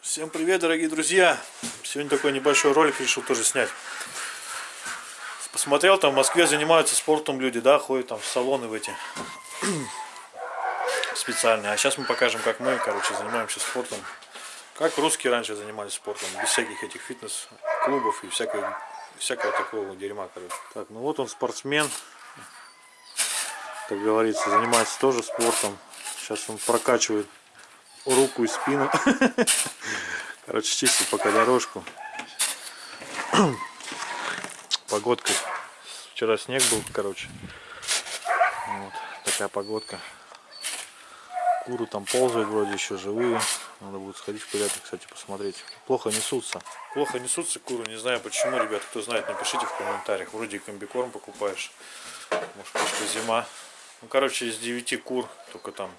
Всем привет, дорогие друзья! Сегодня такой небольшой ролик решил тоже снять. Посмотрел, там в Москве занимаются спортом люди, да, ходят там в салоны в эти специальные. А сейчас мы покажем, как мы, короче, занимаемся спортом. Как русские раньше занимались спортом, без всяких этих фитнес-клубов и всякого, всякого такого дерьма, короче. Так, ну вот он спортсмен, как говорится, занимается тоже спортом. Сейчас он прокачивает руку и спину. Короче, чистит пока дорожку. Погодка. Вчера снег был, короче. Вот такая погодка. Куры там ползают вроде еще живые. Надо будет сходить в порядок, кстати, посмотреть. Плохо несутся. Плохо несутся куры. Не знаю почему, ребят. Кто знает, напишите в комментариях. Вроде комбикорм покупаешь. Может, просто зима. Ну, короче, из 9 кур только там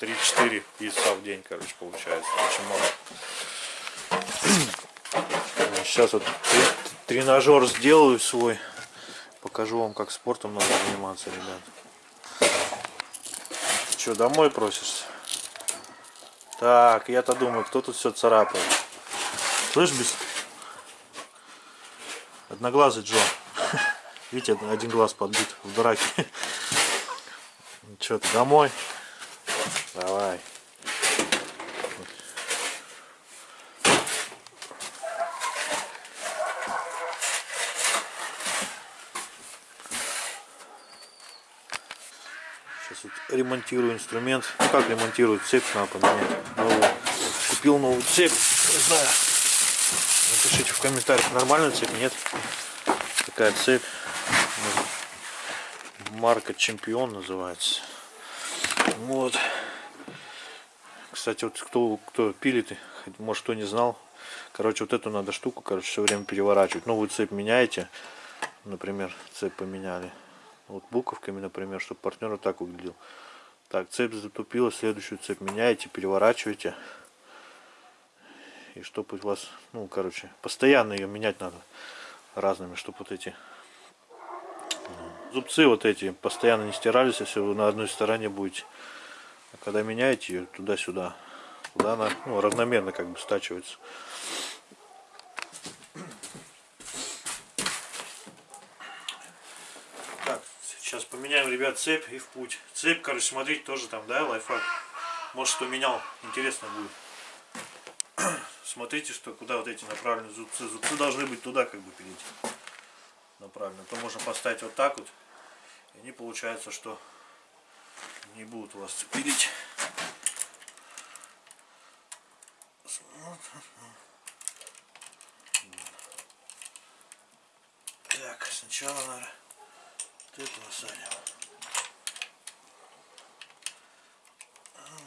3-4 яйца в день, короче, получается. Очень мало. Сейчас вот тренажер сделаю свой. Покажу вам, как спортом надо заниматься, ребят. Ты что, домой просишься? Так, я-то думаю, кто тут все царапает. Слышь, без... Одноглазый Джо. Видите, один глаз подбит в драке. Что ты, домой? Давай. Сейчас вот ремонтирую инструмент. Ну как ремонтирую? Цепь надо поменять. Новую. Купил новую цепь. Не знаю. Напишите в комментариях, нормальная цепь, нет. Такая цепь. Марка Чемпион называется. Вот. Кстати, вот кто, кто пилит, может кто не знал. Короче, вот эту надо штуку, короче, все время переворачивать. Новую цепь меняете. Например, цепь поменяли. Вот буковками, например, чтобы партнер вот так выглядел. Так, цепь затупила, следующую цепь меняете, переворачиваете. И чтобы у вас, ну, короче, постоянно ее менять надо разными, чтобы вот эти зубцы вот эти постоянно не стирались, если вы на одной стороне будете. А когда меняете ее туда-сюда, туда она ну, равномерно как бы стачивается. Так, сейчас поменяем, ребят, цепь и в путь. Цепь, короче, смотрите, тоже там, да, лайфхак. Может, кто менял, интересно будет. Смотрите, что куда вот эти направлены зубцы. Зубцы должны быть туда, как бы, перейти направленно. То можно поставить вот так вот. И они получается, что не будут у вас цепилить. Так, сначала надо вот эту насадим.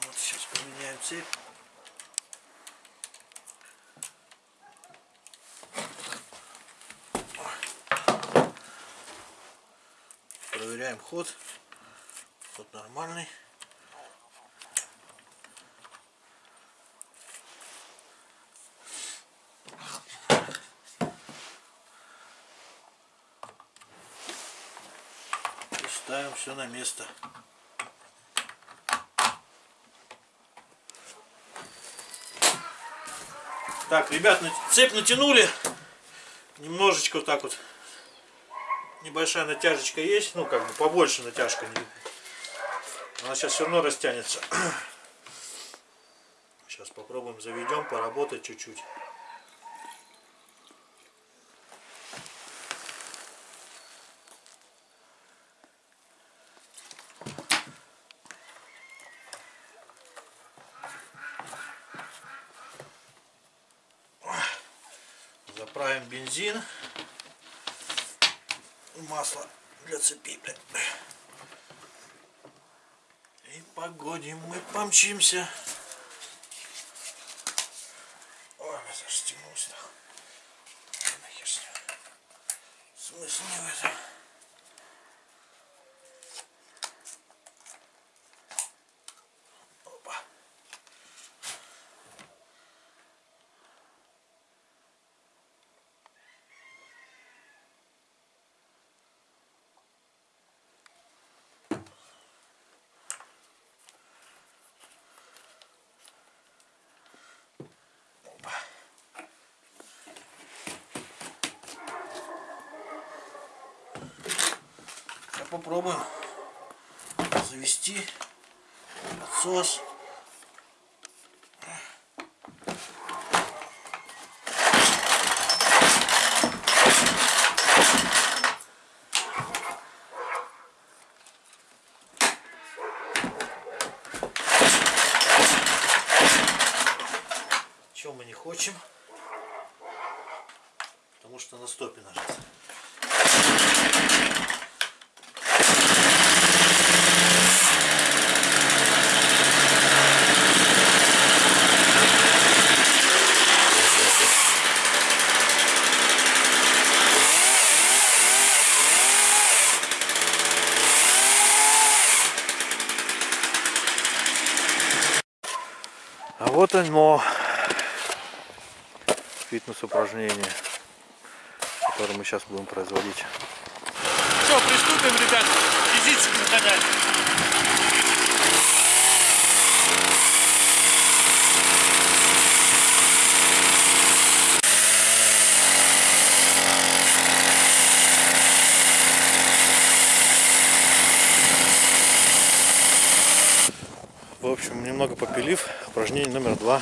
Вот сейчас поменяем цепь. проверяем ход. Ход нормальный. И ставим все на место. Так, ребят, цепь натянули. Немножечко вот так вот небольшая натяжечка есть, ну как бы побольше натяжка. Она сейчас все равно растянется. Сейчас попробуем заведем, поработать чуть-чуть. Бензин масло для цепи. И погодим, мы помчимся. Ой, застегнулся. Нахер с ним. Смысл не в этом. Попробуем завести отсос. Чего мы не хотим? Потому что на стопе нажать. Вот оно. Фитнес-упражнение, которое мы сейчас будем производить. Все, приступим, ребят. Физически наконец. Общем, немного попилив. Упражнение номер два.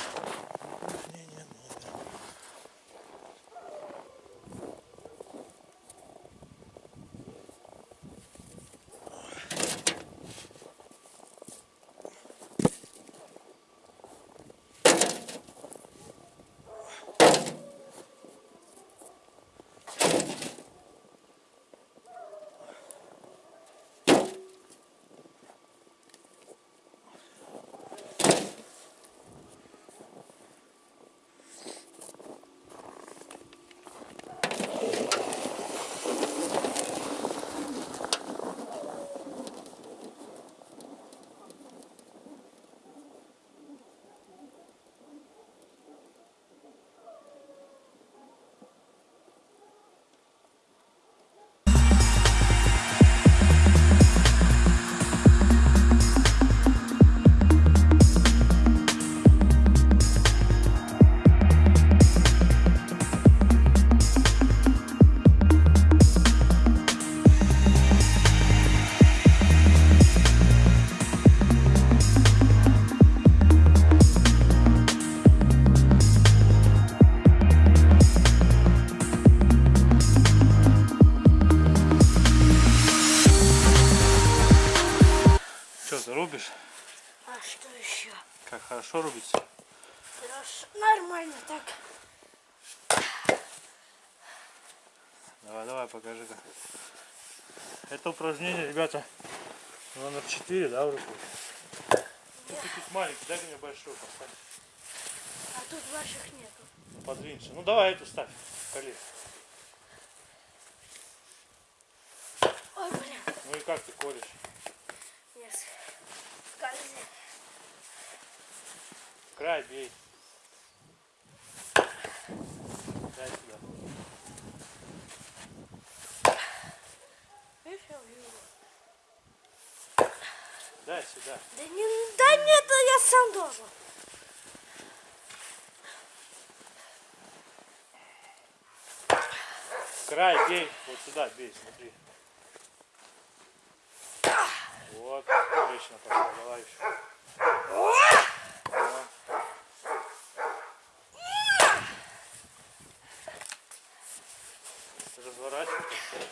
Хорошо рубится? Хорошо. Нормально так. Давай, давай, покажи-ка. Это упражнение, ребята, номер 4, да, в руку? Ну, ты тут маленький, дай мне большой поставь. А тут ваших нету. Подвинься. Ну, давай эту ставь, колени. Ой, блин. Ну и как ты колешь? Нет. Скользит. Край бей. Дай сюда. Дай сюда. Да, не, да нет, я сам должен. Край бей. Вот сюда бей, смотри. Вот, отлично пошел. Давай еще. Вот. Разворачивай.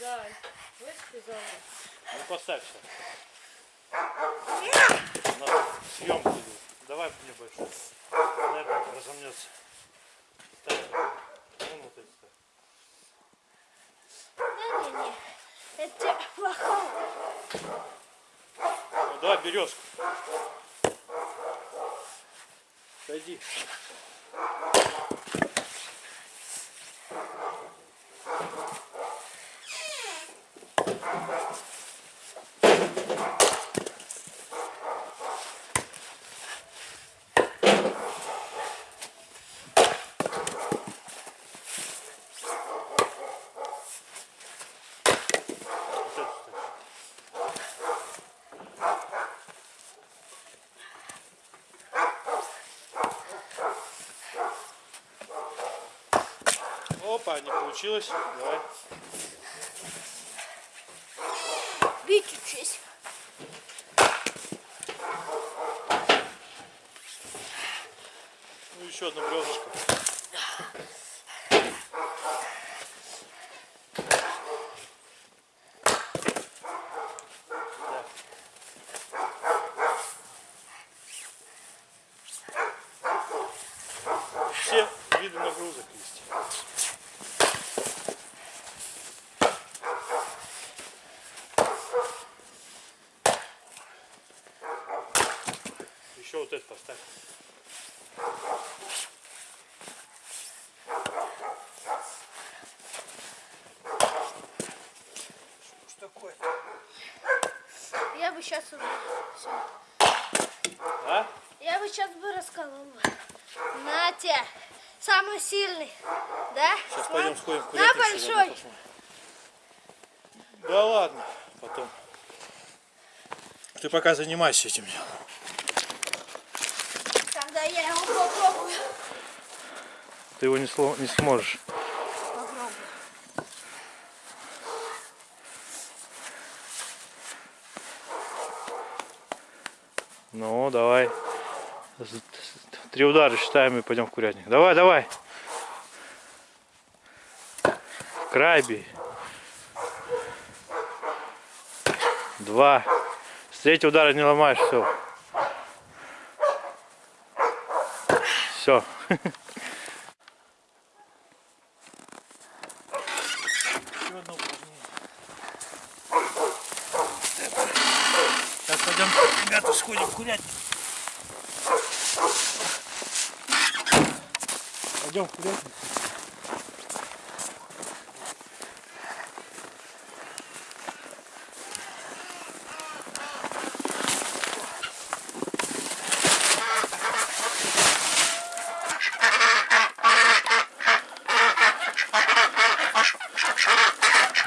Да, вы сказали. Ну поставь все. У нас съемка идет. Давай мне. Дай пока разомнется. Ставь. Вон вот эти ставь. Не-не-не. Это плохо. Ну, давай березку. Пойди. Опа, не получилось. Давай. Бить учись. Ну еще одно бревнышко. Все виды нагрузок есть. Поставь. Что такое? Я бы сейчас А? Я бы сейчас бы расколол. Натя, самый сильный, да? Сейчас пойдем сходим в На большой. Да ладно, потом. Ты пока занимайся этим делом. Я его попробую. Ты его не, сло- не сможешь. Ну, давай. Три удара считаем и пойдем в курятник. Давай, давай. Край. Два. С третьего удара не ломаешь, все. Все. Сейчас пойдем, ребята, сходим курятник. Пойдем в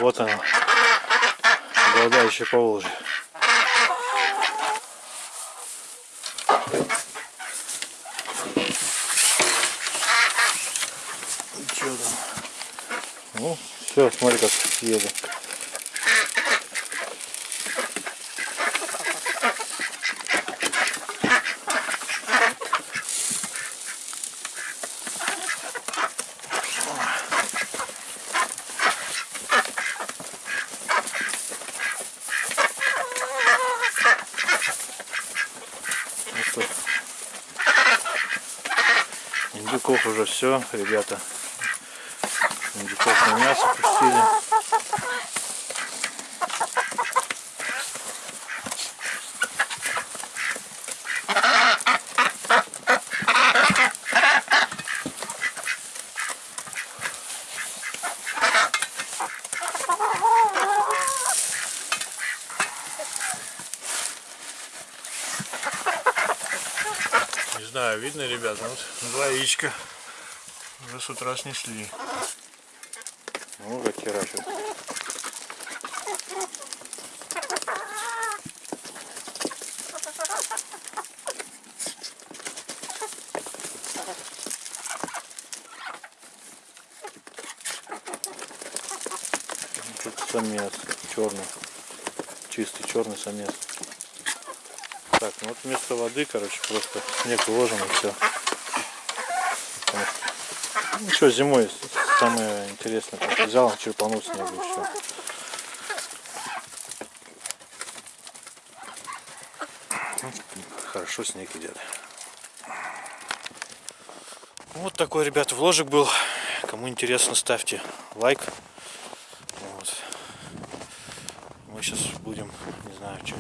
Вот оно. Голодающее по Волжье. Чё там? Ну, все, смотри, как еду. Ну что, индюков уже все, ребята. Индюков на мясо пустили. Не знаю, видно, ребята, вот два яичка уже с утра снесли. Ну, как херачат. Тут самец черный, чистый черный самец. Так, ну вот вместо воды, короче, просто снег уложен и все. Ну что, зимой самое интересное, взял, черпанул снег и все. Хорошо снег идет. Вот такой, ребята, вложик был. Кому интересно, ставьте лайк. Вот. Мы сейчас будем, не знаю, что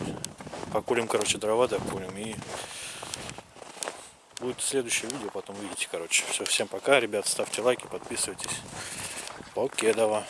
покурим, короче, дрова докурим и будет следующее видео, потом увидите, короче. Все, всем пока, ребят, ставьте лайки, подписывайтесь. Покедова.